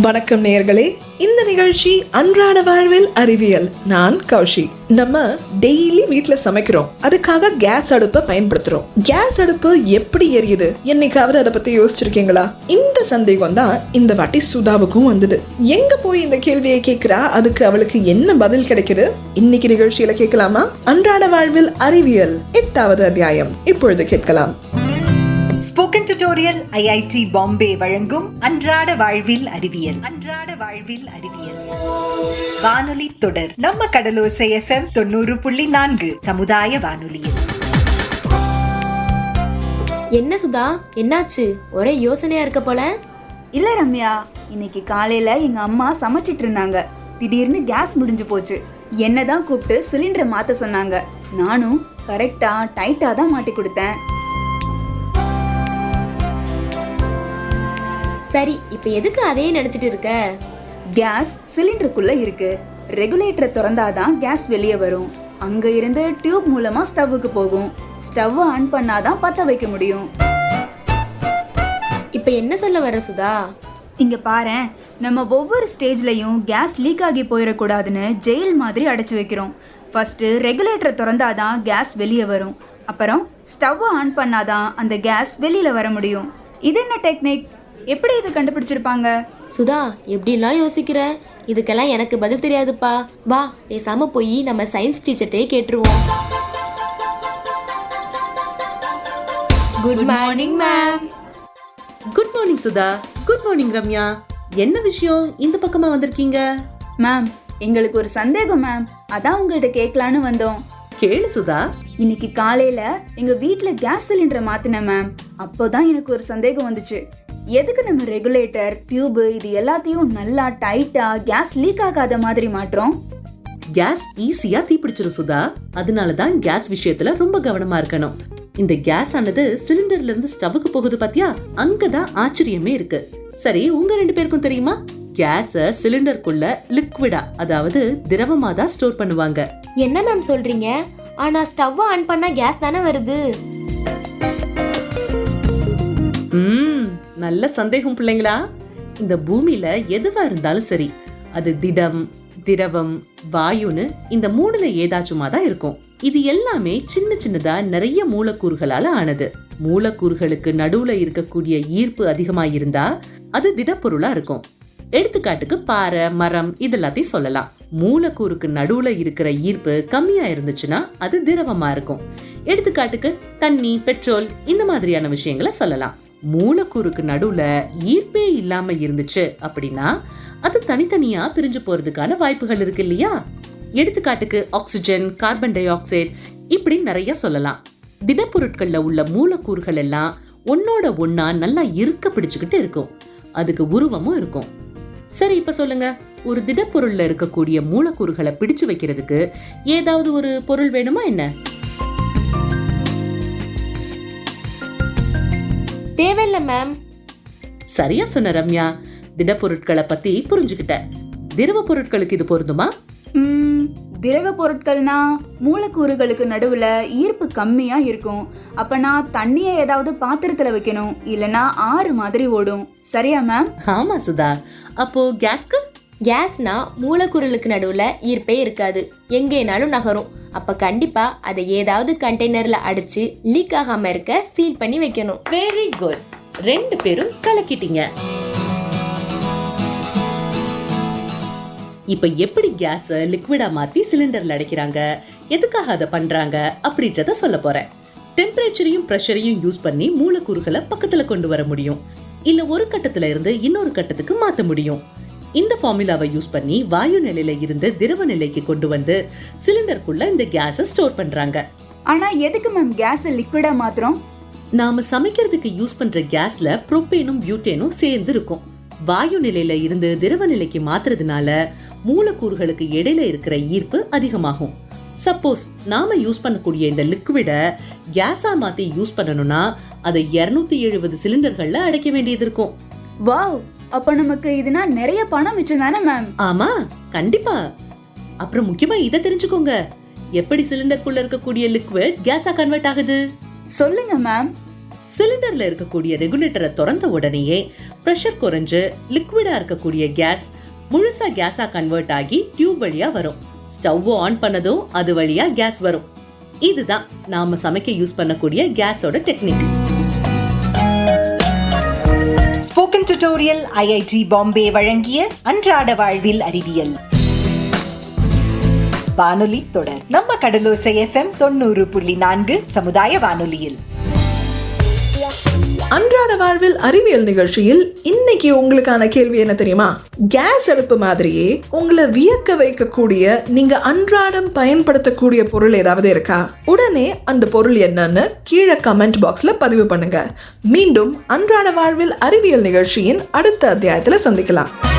வணக்கம் நேயர்களே. இந்த நிகழ்ச்சி அன்றாட வாழ்வில் அறிவியல். நான் கௌஷி. நம்ம டெய்லி வீட்ல சமைக்கிறோம். அதுக்காக கேஸ் அடுப்பை பயன்படுத்துறோம். கேஸ் அடுப்பு எப்படி எரியுது? என்னைக்காவது அதை பத்தி யோசிச்சிருக்கீங்களா? இந்த சந்தேகம் தான் இந்த வாட்டி சுதாவுக்கும் வந்தது. எங்க போய் இந்த கேள்வியை கேட்கிறா? அதுக்கு அவளுக்கு என்ன பதில் கிடைக்குது? இன்னைக்கு நிகழ்ச்சியில கேட்கலாமா? அன்றாட வாழ்வில் அறிவியல். எட்டாவது அத்தியாயம். இப்பொழுது கேட்கலாம். டியூட்டோரியல் ஐஐடி பாம்பே வழங்கும் அன்றாட வாழ்வில் அறிவியல். அன்றாட வாழ்வில் அறிவியல். வானொலி தொடர். நம்ம கடலோசை எஃப்எம் தொண்ணூறு புள்ளி நான்கு சமுதாய வானொலியில். என்ன சுதா? என்னாச்சு? ஒரே யோசனையா இருக்க போல? இல்ல ரம்யா இன்னைக்கு காலையில எங்க அம்மா சமைச்சிட்டு இருந்தாங்க. திடீர்னு கேஸ் முடிஞ்சு போச்சு. என்னதான் கூப்பிட்டு சிலிண்டரை மாத்த சொன்னாங்க. நானும் கரெக்டா டைட்டா தான் மாட்டி கொடுத்தேன். சரி இப்ப எதுக்கு அதையே நினைச்சிட்டு இருக்க? கேஸ் சிலிண்டருக்குள்ள இருக்கு. ரெகுலேட்டரை திறந்தாதான் கேஸ் வெளியே வரும். அங்க இருந்து டியூப் மூலமா ஸ்டவ்வுக்கு போகும். ஸ்டவ் ஆன் பண்ணாதான் பத்த வைக்க முடியும். இப்ப என்ன சொல்ல வர சுதா? இங்க பாரேன். நம்ம ஒவ்வொரு ஸ்டேஜ்லயும் கேஸ் லீக் ஆகி போயிடக்கூடாதுன்னு ஜெயில் மாதிரி அடைச்சு வைக்கிறோம். ஃபர்ஸ்ட் ரெகுலேட்டரை திறந்தாதான் கேஸ் வெளியே வரும். அப்புறம் ஸ்டவ் ஆன் பண்ணாதான் அந்த கேஸ் வெளியில வர முடியும். இது என்ன டெக்னிக்? எப்படி இது கண்டுபிடிச்சிருப்பாங்க? சுதா எப்படிலாம் யோசிக்கிற? இதுக்கெல்லாம் எனக்கு பதில் தெரியாதுப்பா. வா பேசாம போய் நம்ம சயின்ஸ் டீச்சர்ட்டே கேட்டுருவோம். Good morning ma'am good morning Sudha. Good morning Ramya. என்ன விஷயம்? இந்த பக்கமா வந்திருக்கீங்க? மேம் எங்களுக்கு ஒரு சந்தேகம் மேம் அதான் உங்கள்ட்ட கேட்கலான்னு வந்தோம். கேளு சுதா. இன்னைக்கு காலையில எங்க வீட்ல கேஸ் சிலிண்டரை மாத்தினேன் மேம் அப்போதான் எனக்கு ஒரு சந்தேகம் வந்துச்சு. எதுக்கு நம்ம ரெகுலேட்டர் டியூப் இது எல்லாத்தையும் நல்லா டைட்டா கேஸ் லீக் ஆகாத மாதிரி மாட்டுறோம் கேஸ் ஈஸியா தீப்பிடிச்சிரும் சுதா. அதனால தான் கேஸ் விஷயத்துல ரொம்ப கவனமா இருக்கணும். இந்த கேஸ் ஆனது சிலிண்டர்ல இருந்து ஸ்டவ்வுக்கு போகுது பாத்தியா? அங்கதான் ஆச்சரியமே இருக்கு. சரி உங்க ரெண்டு பேருக்கும் தெரியுமா? கேஸ சிலிண்டருக்குள்ள லிக்விடா அதாவது திரவமா தான் ஸ்டோர் பண்ணுவாங்க. என்ன மேம் சொல்றீங்க? ஆனா ஸ்டவ் ஆன் பண்ணா கேஸ் தானே வருது? நல்ல சந்தேகம் பிள்ளைங்களா? இந்த பூமியில எதுவா இருந்தாலும் சரி அது திடம் திரவம் வாயுன்னு இந்த மூணுல ஏதாச்சுமா தான் இருக்கும். இது எல்லாமே சின்ன சின்னதா நிறைய மூலக்கூறுகளால ஆனது. மூலக்கூறுகளுக்கு நடுவுல இருக்கக்கூடிய ஈர்ப்பு அதிகமா இருந்தா அது திடப்பொருளா இருக்கும். எடுத்துக்காட்டுக்கு பாறை மரம் இதெல்லாத்தையும் சொல்லலாம். மூலக்கூறுக்கு நடுவுல இருக்கிற ஈர்ப்பு கம்மியா இருந்துச்சுன்னா அது திரவமா இருக்கும். எடுத்துக்காட்டுக்கு தண்ணி பெட்ரோல் இந்த மாதிரியான விஷயங்களை சொல்லலாம். மூலக்கூறுக்கு நடுவுல ஈர்ப்பே இல்லாம இருந்துச்சு அப்படின்னா அது தனித்தனியா பிரிஞ்சு போறதுக்கான வாய்ப்புகள் இருக்கு இல்லையா? எடுத்துக்காட்டுக்கு ஆக்சிஜன் கார்பன் டை ஆக்சைடு இப்படி நிறைய சொல்லலாம். திடப்பொருட்கள்ல உள்ள மூலக்கூறுகள் எல்லாம் ஒன்னோட ஒன்னா நல்லா இருக்க பிடிச்சுக்கிட்டு இருக்கும். அதுக்கு உருவமும் இருக்கும். சரி இப்ப சொல்லுங்க. ஒரு திடப்பொருள்ல இருக்கக்கூடிய மூலக்கூறுகளை பிடிச்சு வைக்கிறதுக்கு ஏதாவது ஒரு பொருள் வேணுமா என்ன? தேவையில்ல மேம் சரியா சொன்ன ரம்யா. திடப்பொருட்களை பத்தி புரிஞ்சுக்கிட்ட திரவ பொருட்களுக்கு இது பொருந்துமா? ம், திரவ பொருட்கள்னா மூலக்கூறுகளுக்கு நடுவுல ஈர்ப்பு கம்மியா இருக்கும். அப்பனா தண்ணியை ஏதாவது பாத்திரத்துல வைக்கணும் இல்லனா ஆறு மாதிரி ஓடும். சரியா மேம் ஆமா சுதா. அப்போ கேஸ்க்கு? கேஸ்னா மூலக்கூறுகளுக்கு நடுவில் ஈர்ப்பே இருக்காது. எங்கேனாலும் நகரும். அப்போ கண்டிப்பாக அதை ஏதாவது கண்டெய்னரில் அடித்து லீக் ஆகாமல் இருக்க சீல் பண்ணி வைக்கணும். வெரி குட் ரெண்டு பேரும் கலக்கிட்டீங்க. இப்போ எப்படி கேஸை லிக்விடா மாற்றி சிலிண்டரில் அடைக்கிறாங்க? எதுக்காக அதை பண்ணுறாங்க அப்படின்றத சொல்ல போகிறேன் டெம்பரேச்சரையும் ப்ரெஷரையும் யூஸ் பண்ணி மூலக்கூறுகளை பக்கத்தில் கொண்டு வர முடியும். இல்லை ஒரு கட்டத்தில் இருந்து இன்னொரு கட்டத்துக்கு மாற்ற முடியும். இந்த ஃபார்முலாவை யூஸ் பண்ணி வாயு நிலையில இருந்து திரவ நிலைக்கு கொண்டு வந்து சிலிண்டருக்குள்ள இந்த கேஸை ஸ்டோர் பண்றாங்க. ஆனா எதுக்கு மேம் கேஸ் லிக்விடா மாத்திரம் நாம சமைக்கிறதுக்கு யூஸ் பண்ற கேஸ்ல புரோப்பேனும் பியூட்டேனும் சேர்ந்து இருக்கும். வாயு நிலையில இருந்து திரவ நிலைக்கு மாத்துறதுனால மூலக்கூறுகளுக்கு இடையில இருக்கிற ஈர்ப்பு அதிகமாகும். சப்போஸ் நாம யூஸ் பண்ணக்கூடிய இந்த லிக்விட கேஸா மாத்தி யூஸ் பண்ணணும்னா அதை 270 எழுபது சிலிண்டர்கள்ல அடைக்க வேண்டியது இருக்கும். வாவ் அப்ப நமக்கு இதுனா நிறைய பணம் மிச்சம் தானே மேம் ஆமா கண்டிப்பா. அப்புறம் முக்கியமா இதை தெரிஞ்சுக்கோங்க. எப்படி சிலிண்டருக்குள்ள இருக்கக்கூடிய லிக்விட் கேஸா கன்வெர்ட் ஆகுது? சொல்லுங்க மேம் சிலிண்டர்ல இருக்கக்கூடிய ரெகுலேட்டரை திறந்த உடனேயே ப்ரெஷர் குறைஞ்சு லிக்விடா இருக்கக்கூடிய கேஸ் முழுசா கேஸா கன்வெர்ட் ஆகி டியூப் வழியா வரும். ஸ்டவ் ஆன் பண்ணதும் அது வழியா கேஸ் வரும். இதுதான் நாம சமைக்க யூஸ் பண்ணக்கூடிய கேஸோட technique spoken tutorial IIT Bombay வழங்கிய அன்றாட வாழ்வில் அறிவியல். வானொலி தொடர். நம்ம கடலோசை எஃப்எம் தொண்ணூறு புள்ளி நான்கு சமுதாய வானொலியில். அன்றாட வாழ்வில் அறிவியல் நிகழ்ச்சியில் இன்னைக்கு உங்களுக்கான கேள்வி என்ன தெரியுமா? கேஸ் அடுப்பு மாதிரியே உங்களை வியக்க வைக்கக்கூடிய நீங்க அன்றாடம் பயன்படுத்தக்கூடிய பொருள் ஏதாவது இருக்கா? உடனே அந்த பொருள் என்னன்னு கீழே கமெண்ட் பாக்ஸ்ல பதிவு பண்ணுங்க. மீண்டும் அன்றாட வாழ்வில் அறிவியல் நிகழ்ச்சியின் அடுத்த அத்தியாயத்துல சந்திக்கலாம்.